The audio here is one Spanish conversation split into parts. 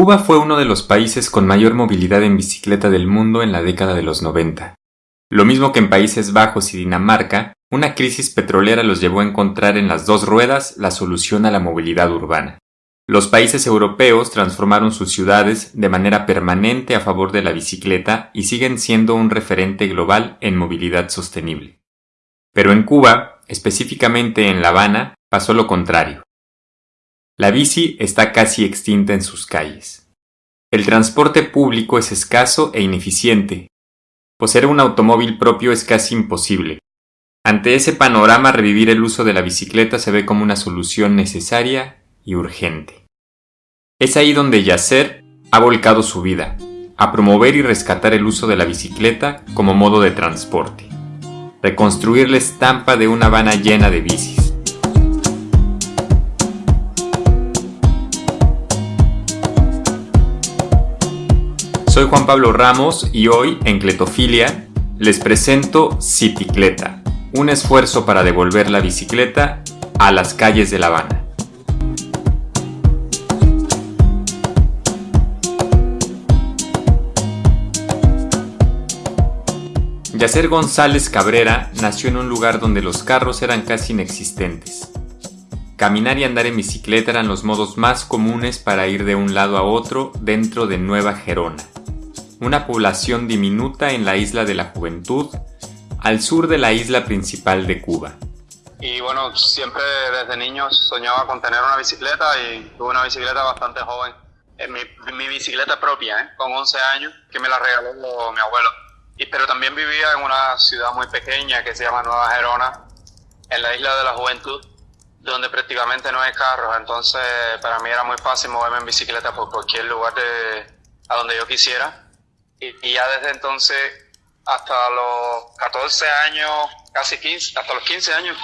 Cuba fue uno de los países con mayor movilidad en bicicleta del mundo en la década de los 90. Lo mismo que en Países Bajos y Dinamarca, una crisis petrolera los llevó a encontrar en las dos ruedas la solución a la movilidad urbana. Los países europeos transformaron sus ciudades de manera permanente a favor de la bicicleta y siguen siendo un referente global en movilidad sostenible. Pero en Cuba, específicamente en La Habana, pasó lo contrario. La bici está casi extinta en sus calles. El transporte público es escaso e ineficiente. Poseer un automóvil propio es casi imposible. Ante ese panorama, revivir el uso de la bicicleta se ve como una solución necesaria y urgente. Es ahí donde Yasser ha volcado su vida, a promover y rescatar el uso de la bicicleta como modo de transporte, reconstruir la estampa de una Habana llena de bicis. Soy Juan Pablo Ramos y hoy en Cletofilia les presento Cicicleta, un esfuerzo para devolver la bicicleta a las calles de La Habana. Yacer González Cabrera nació en un lugar donde los carros eran casi inexistentes. Caminar y andar en bicicleta eran los modos más comunes para ir de un lado a otro dentro de Nueva Gerona, una población diminuta en la isla de la Juventud, al sur de la isla principal de Cuba. Y bueno, siempre desde niño soñaba con tener una bicicleta y tuve una bicicleta bastante joven. Mi, mi bicicleta propia, ¿eh? con 11 años, que me la regaló mi abuelo pero también vivía en una ciudad muy pequeña que se llama Nueva Gerona, en la isla de la Juventud, donde prácticamente no hay carros. Entonces, para mí era muy fácil moverme en bicicleta por cualquier lugar de, a donde yo quisiera. Y, ya desde entonces, hasta los 14 años, casi 15, hasta los 15 años,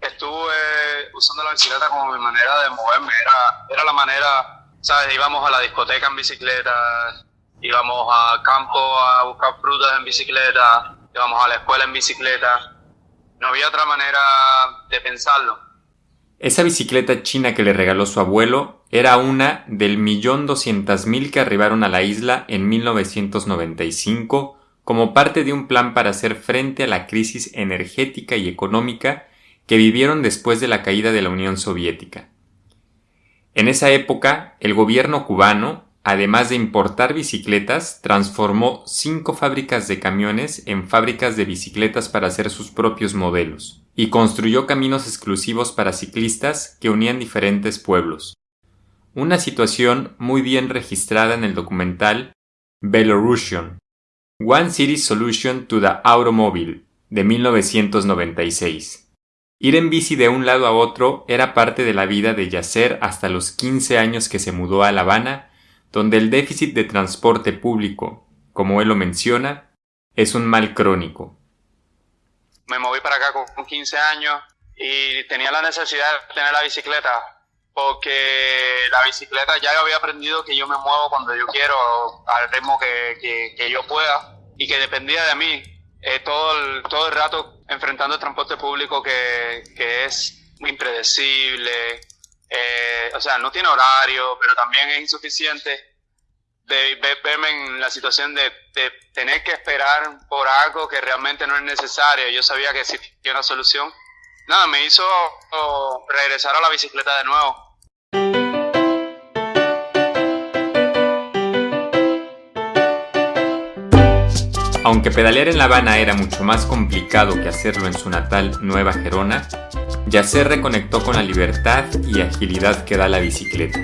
estuve usando la bicicleta como mi manera de moverme. Era, era la manera, ¿sabes? Íbamos a la discoteca en bicicleta, íbamos al campo a buscar frutas en bicicleta, íbamos a la escuela en bicicleta. No había otra manera de pensarlo. Esa bicicleta china que le regaló su abuelo era una del millón doscientas mil que arribaron a la isla en 1995 como parte de un plan para hacer frente a la crisis energética y económica que vivieron después de la caída de la Unión Soviética. En esa época, el gobierno cubano además de importar bicicletas, transformó cinco fábricas de camiones en fábricas de bicicletas para hacer sus propios modelos, y construyó caminos exclusivos para ciclistas que unían diferentes pueblos. Una situación muy bien registrada en el documental Belarusian, One City Solution to the Automobile, de 1996. Ir en bici de un lado a otro era parte de la vida de Yasser hasta los 15 años que se mudó a La Habana donde el déficit de transporte público, como él lo menciona, es un mal crónico. Me moví para acá con 15 años y tenía la necesidad de tener la bicicleta porque la bicicleta ya había aprendido que yo me muevo cuando yo quiero, al ritmo que, que, yo pueda y que dependía de mí eh, todo, el, todo el rato enfrentando el transporte público que, que es impredecible, eh, o sea, no tiene horario, pero también es insuficiente de verme en la situación de, tener que esperar por algo que realmente no es necesario. Yo sabía que existía una solución. Nada, me hizo regresar a la bicicleta de nuevo. Aunque pedalear en La Habana era mucho más complicado que hacerlo en su natal Nueva Gerona, Yasser reconectó con la libertad y agilidad que da la bicicleta.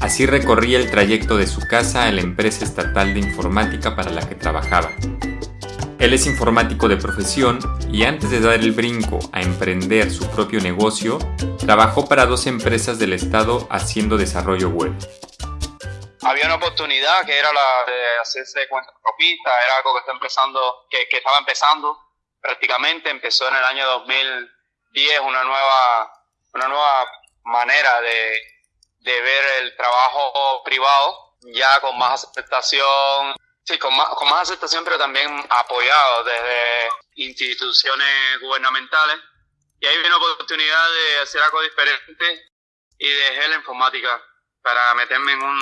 Así recorría el trayecto de su casa a la empresa estatal de informática para la que trabajaba. Él es informático de profesión y antes de dar el brinco a emprender su propio negocio, trabajó para dos empresas del estado haciendo desarrollo web. Había una oportunidad que era la de hacerse cuenta propista, era algo que, está empezando, que, estaba empezando prácticamente, empezó en el año 2000 es una nueva, una nueva manera de, de ver el trabajo privado, ya con más aceptación, sí, con más, con más aceptación, pero también apoyado desde instituciones gubernamentales. Y ahí viene la oportunidad de hacer algo diferente y dejé la informática para meterme en un,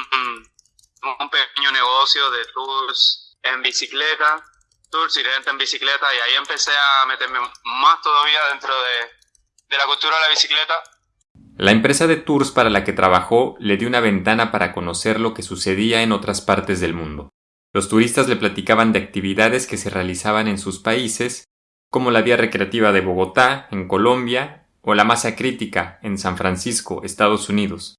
un pequeño negocio de tours en bicicleta, tours y renta en bicicleta, y ahí empecé a meterme más todavía dentro de, de la cultura de la bicicleta. La empresa de tours para la que trabajó le dio una ventana para conocer lo que sucedía en otras partes del mundo. Los turistas le platicaban de actividades que se realizaban en sus países, como la Vía Recreativa de Bogotá, en Colombia, o la Masa Crítica, en San Francisco, Estados Unidos.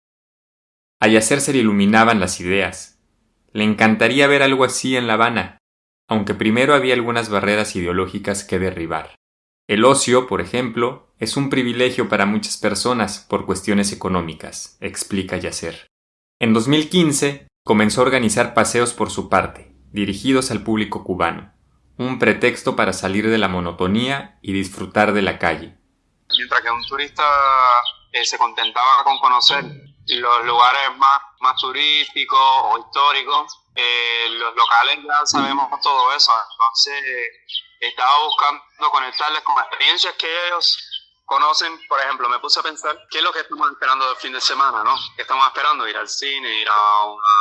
A Yacer se le iluminaban las ideas. Le encantaría ver algo así en La Habana, aunque primero había algunas barreras ideológicas que derribar. El ocio, por ejemplo, es un privilegio para muchas personas por cuestiones económicas, explica Yacer. En 2015 comenzó a organizar paseos por su parte, dirigidos al público cubano, un pretexto para salir de la monotonía y disfrutar de la calle. Mientras que un turista eh, se contentaba con conocer los lugares más, más turísticos o históricos, eh, los locales ya sabemos todo eso, entonces estaba buscando conectarles con experiencias que ellos conocen, por ejemplo, me puse a pensar, ¿qué es lo que estamos esperando del fin de semana, no? ¿Qué estamos esperando? Ir al cine, ir a una,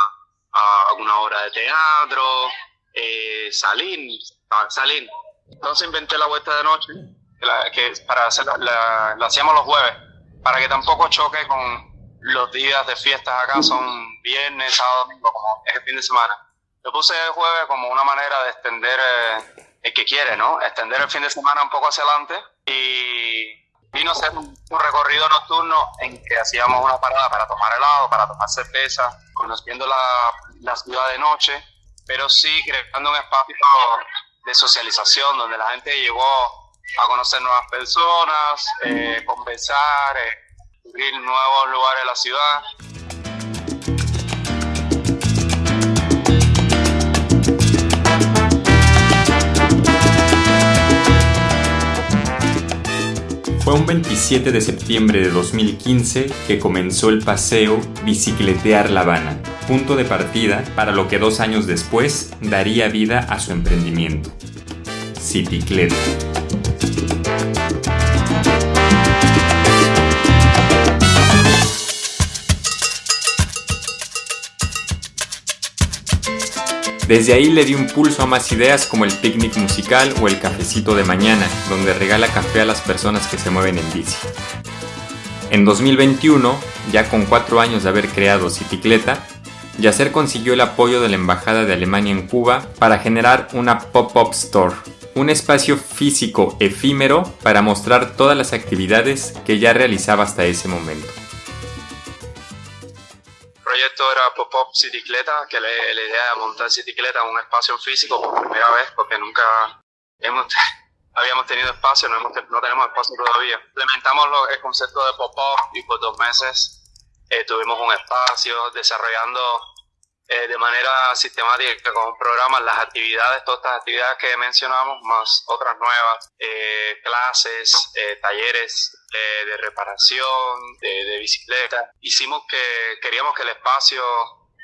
a una obra de teatro, eh, salir, salir. Entonces inventé la vuelta de noche, que, para hacer, la, la hacíamos los jueves, para que tampoco choque con los días de fiestas acá son viernes, sábado, domingo, como es el fin de semana. Yo puse el jueves como una manera de extender, eh, el que quiere, ¿no? Extender el fin de semana un poco hacia adelante y vino a ser un, recorrido nocturno en que hacíamos una parada para tomar helado, para tomar cerveza, conociendo la, la ciudad de noche, pero sí creando un espacio de socialización donde la gente llegó a conocer nuevas personas, eh, conversar, eh, nuevos lugares de la ciudad. Fue un 27 de septiembre de 2015 que comenzó el paseo Bicicletear La Habana, punto de partida para lo que dos años después daría vida a su emprendimiento, Citicleta. Desde ahí le dio un pulso a más ideas como el picnic musical o el cafecito de mañana, donde regala café a las personas que se mueven en bici. En 2021, ya con cuatro años de haber creado Citicleta, Yacer consiguió el apoyo de la Embajada de Alemania en Cuba para generar una pop-up store, un espacio físico efímero para mostrar todas las actividades que ya realizaba hasta ese momento proyecto era Pop-Up Citicleta, que la, la idea de montar Citicleta en un espacio físico por primera vez, porque nunca hemos, habíamos tenido espacio, no, hemos, no tenemos espacio todavía. Implementamos el concepto de Pop-Up y por dos meses eh, tuvimos un espacio desarrollando eh, de manera sistemática con un programa las actividades, todas estas actividades que mencionamos, más otras nuevas, eh, clases, eh, talleres de reparación, de, bicicleta. Hicimos que queríamos que el espacio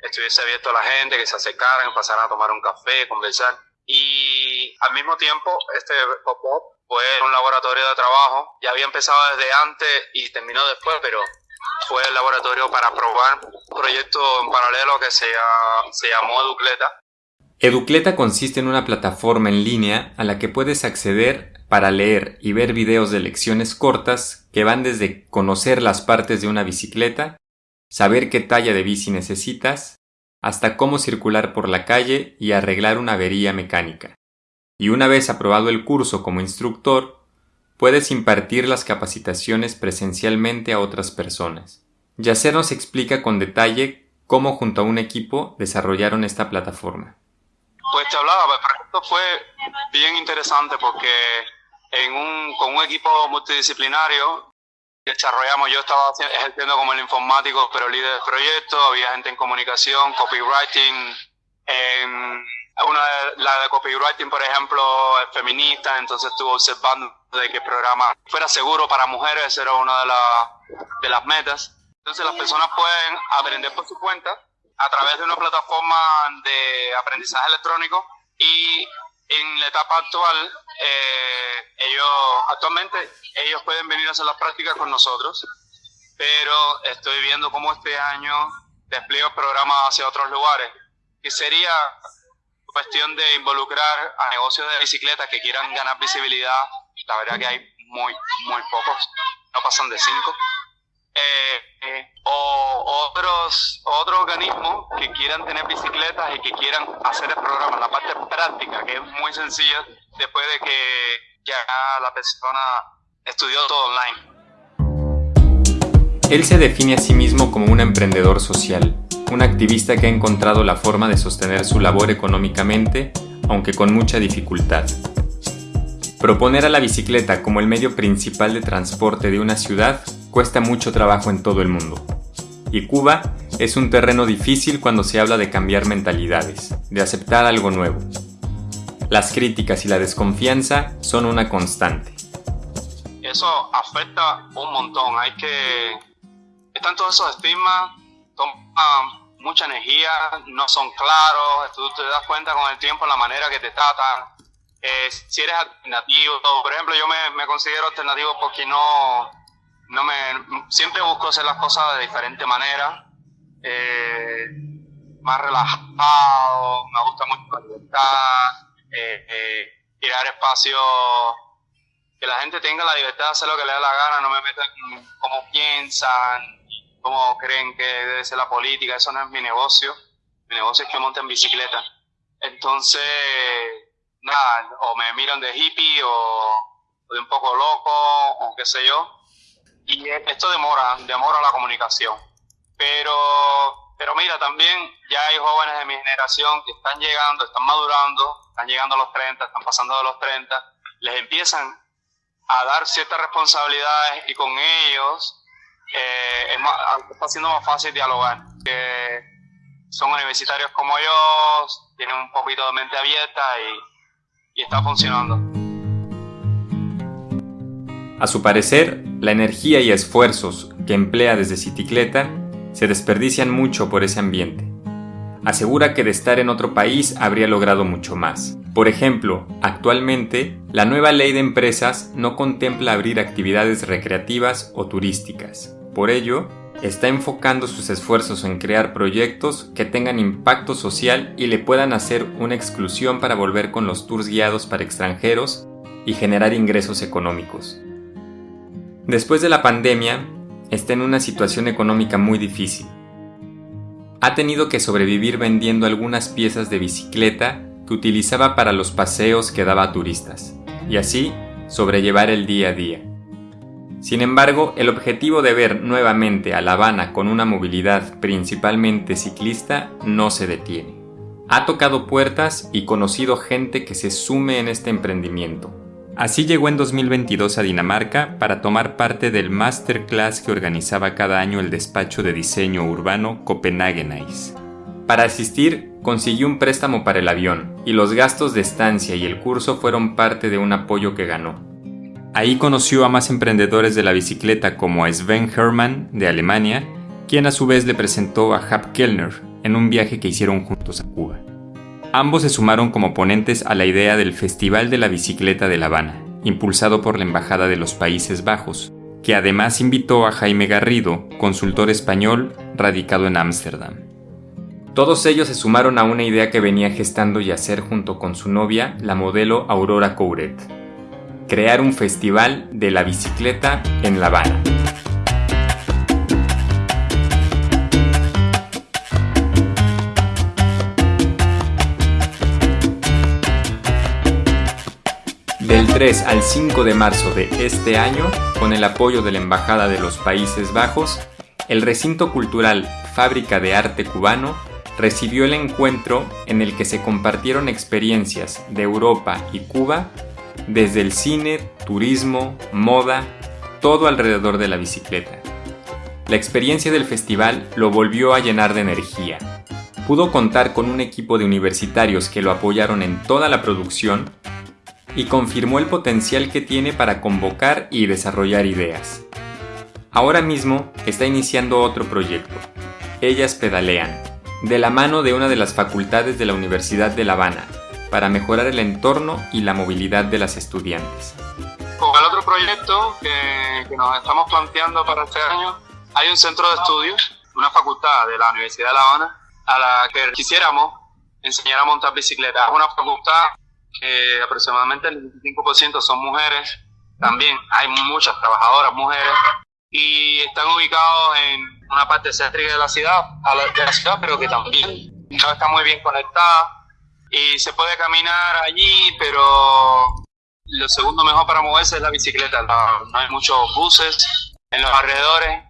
estuviese abierto a la gente, que se acercaran, pasaran a tomar un café, conversar. Y al mismo tiempo, este pop-up fue un laboratorio de trabajo. Ya había empezado desde antes y terminó después, pero fue el laboratorio para probar un proyecto en paralelo que se, llamó Educleta. Educleta consiste en una plataforma en línea a la que puedes acceder para leer y ver videos de lecciones cortas que van desde conocer las partes de una bicicleta, saber qué talla de bici necesitas, hasta cómo circular por la calle y arreglar una avería mecánica. Y una vez aprobado el curso como instructor, puedes impartir las capacitaciones presencialmente a otras personas. Yacer nos explica con detalle cómo junto a un equipo desarrollaron esta plataforma. Pues te hablaba, pues, esto fue bien interesante porque en un, con un equipo multidisciplinario desarrollamos, yo estaba ejerciendo como el informático, pero líder del proyecto, había gente en comunicación, copywriting, en una la de copywriting, por ejemplo, es feminista, entonces estuvo observando de que el programa fuera seguro para mujeres, era una de, de las metas. Entonces las personas pueden aprender por su cuenta a través de una plataforma de aprendizaje electrónico y en la etapa actual, eh, ellos actualmente ellos pueden venir a hacer las prácticas con nosotros, pero estoy viendo cómo este año despliegue el programa hacia otros lugares, que sería cuestión de involucrar a negocios de bicicletas que quieran ganar visibilidad. La verdad que hay muy, muy pocos, no pasan de cinco. Eh, eh, o otros, otros organismos que quieran tener bicicletas y que quieran hacer el programa, la parte práctica, que es muy sencilla después de que ya la persona estudió todo online. Él se define a sí mismo como un emprendedor social, un activista que ha encontrado la forma de sostener su labor económicamente, aunque con mucha dificultad. Proponer a la bicicleta como el medio principal de transporte de una ciudad cuesta mucho trabajo en todo el mundo. Y Cuba es un terreno difícil cuando se habla de cambiar mentalidades, de aceptar algo nuevo. Las críticas y la desconfianza son una constante. Eso afecta un montón. Hay que... Están todos esos estigmas, toman mucha energía, no son claros, tú te das cuenta con el tiempo la manera que te tratan. Eh, si eres alternativo, por ejemplo, yo me, me considero alternativo porque no, no me, siempre busco hacer las cosas de diferente manera, eh, más relajado, me gusta mucho la libertad, eh, eh, crear espacios que la gente tenga la libertad de hacer lo que le da la gana, no me metan en cómo piensan, cómo creen que debe ser la política, eso no es mi negocio, mi negocio es que monten bicicleta. Entonces, nada, o me miran de hippie o de un poco loco o qué sé yo, y esto demora, demora la comunicación. Pero, pero mira, también ya hay jóvenes de mi generación que están llegando, están madurando, están llegando a los 30, están pasando de los 30, les empiezan a dar ciertas responsabilidades y con ellos eh, es está siendo más fácil dialogar. Que son universitarios como yo, tienen un poquito de mente abierta y, y está funcionando. A su parecer, la energía y esfuerzos que emplea desde Cicicleta se desperdician mucho por ese ambiente. Asegura que de estar en otro país habría logrado mucho más. Por ejemplo, actualmente, la nueva ley de empresas no contempla abrir actividades recreativas o turísticas. Por ello, está enfocando sus esfuerzos en crear proyectos que tengan impacto social y le puedan hacer una exclusión para volver con los tours guiados para extranjeros y generar ingresos económicos. Después de la pandemia, está en una situación económica muy difícil. Ha tenido que sobrevivir vendiendo algunas piezas de bicicleta que utilizaba para los paseos que daba a turistas, y así sobrellevar el día a día. Sin embargo, el objetivo de ver nuevamente a La Habana con una movilidad principalmente ciclista no se detiene. Ha tocado puertas y conocido gente que se sume en este emprendimiento, Así llegó en 2022 a Dinamarca para tomar parte del masterclass que organizaba cada año el despacho de diseño urbano Copenhagen Ice. Para asistir, consiguió un préstamo para el avión, y los gastos de estancia y el curso fueron parte de un apoyo que ganó. Ahí conoció a más emprendedores de la bicicleta como Sven Hermann de Alemania, quien a su vez le presentó a Hap Kellner en un viaje que hicieron juntos a Cuba. Ambos se sumaron como ponentes a la idea del Festival de la Bicicleta de La Habana, impulsado por la Embajada de los Países Bajos, que además invitó a Jaime Garrido, consultor español radicado en Ámsterdam. Todos ellos se sumaron a una idea que venía gestando y hacer junto con su novia, la modelo Aurora Couret, crear un festival de la bicicleta en La Habana. Del 3 al 5 de marzo de este año, con el apoyo de la Embajada de los Países Bajos, el recinto cultural Fábrica de Arte Cubano recibió el encuentro en el que se compartieron experiencias de Europa y Cuba desde el cine, turismo, moda, todo alrededor de la bicicleta. La experiencia del festival lo volvió a llenar de energía. Pudo contar con un equipo de universitarios que lo apoyaron en toda la producción y confirmó el potencial que tiene para convocar y desarrollar ideas. Ahora mismo está iniciando otro proyecto, Ellas Pedalean, de la mano de una de las facultades de la Universidad de La Habana, para mejorar el entorno y la movilidad de las estudiantes. Con el otro proyecto que, nos estamos planteando para este año, hay un centro de estudios una facultad de la Universidad de La Habana a la que quisiéramos enseñar a montar bicicleta. Es una facultad que aproximadamente el 25% son mujeres. También hay muchas trabajadoras mujeres y están ubicados en una parte céntrica de la ciudad, de la ciudad, pero que también está muy bien conectada y se puede caminar allí, pero lo segundo mejor para moverse es la bicicleta. No, hay muchos buses en los alrededores,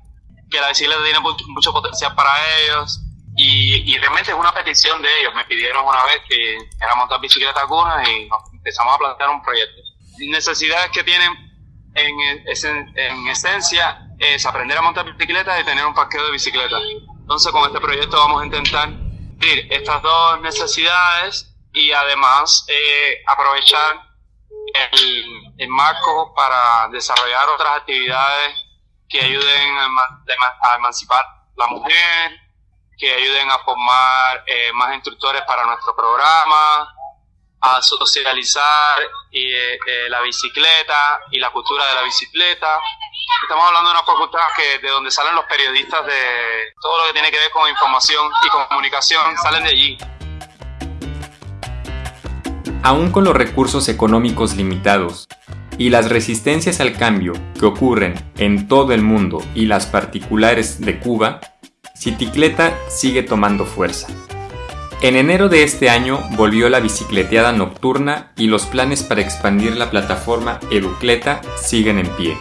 que la bicicleta tiene mucho potencial para ellos. Y, realmente es una petición de ellos. Me pidieron una vez que era montar bicicleta alguna y empezamos a plantear un proyecto. Necesidades que tienen en, en esencia es aprender a montar bicicleta y tener un parqueo de bicicletas. Entonces con este proyecto vamos a intentar estas dos necesidades y además eh, aprovechar el, marco para desarrollar otras actividades que ayuden a, emancipar la mujer, que ayuden a formar eh, más instructores para nuestro programa, a socializar eh, la bicicleta y la cultura de la bicicleta. Estamos hablando de una facultad que de donde salen los periodistas de todo lo que tiene que ver con información y comunicación, salen de allí. Aún con los recursos económicos limitados y las resistencias al cambio que ocurren en todo el mundo y las particulares de Cuba, Citicleta sigue tomando fuerza. En enero de este año volvió la bicicleteada nocturna y los planes para expandir la plataforma Educleta siguen en pie.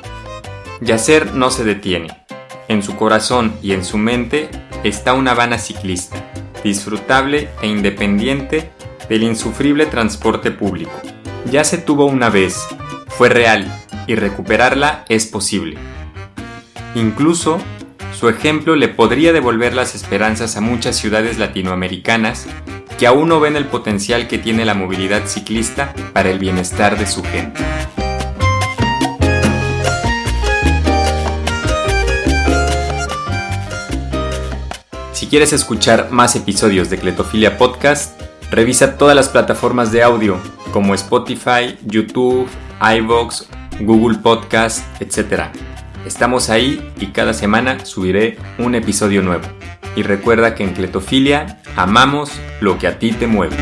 Yacer no se detiene. En su corazón y en su mente está una Habana ciclista, disfrutable e independiente del insufrible transporte público. Ya se tuvo una vez, fue real y recuperarla es posible. Incluso, su ejemplo le podría devolver las esperanzas a muchas ciudades latinoamericanas que aún no ven el potencial que tiene la movilidad ciclista para el bienestar de su gente. Si quieres escuchar más episodios de Cletofilia Podcast, Revisa todas las plataformas de audio como Spotify, YouTube, iVoox, Google Podcast, etc. Estamos ahí y cada semana subiré un episodio nuevo. Y recuerda que en Cletofilia amamos lo que a ti te mueve.